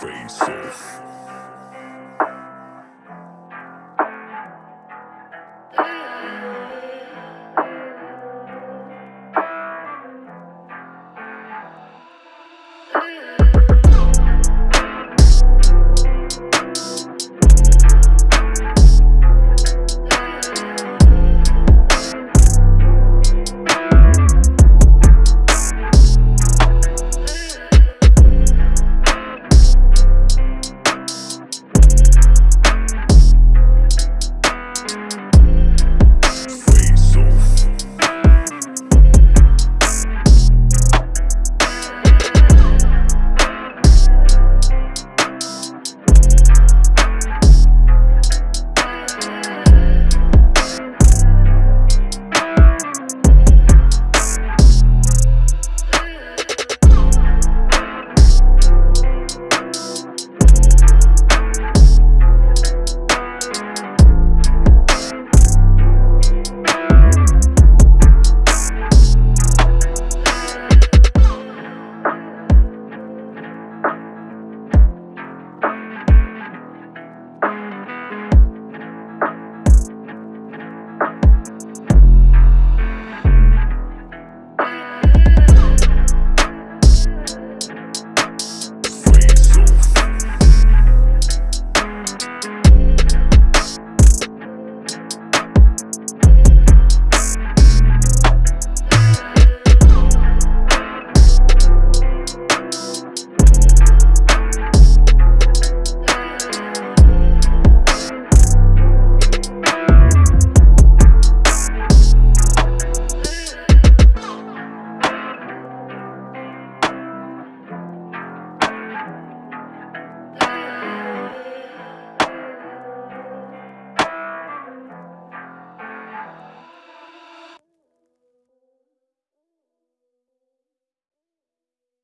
faces.